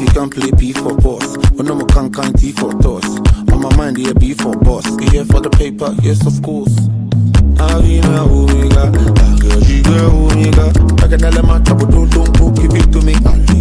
You can't play P for boss. When I'm a can can T for toss. On my mind, yeah, B for boss. You here for the paper? Yes, of course. I Avina Omega, girl, she girl Omega. I can tell them I trouble, don't, don't, don't give it to me.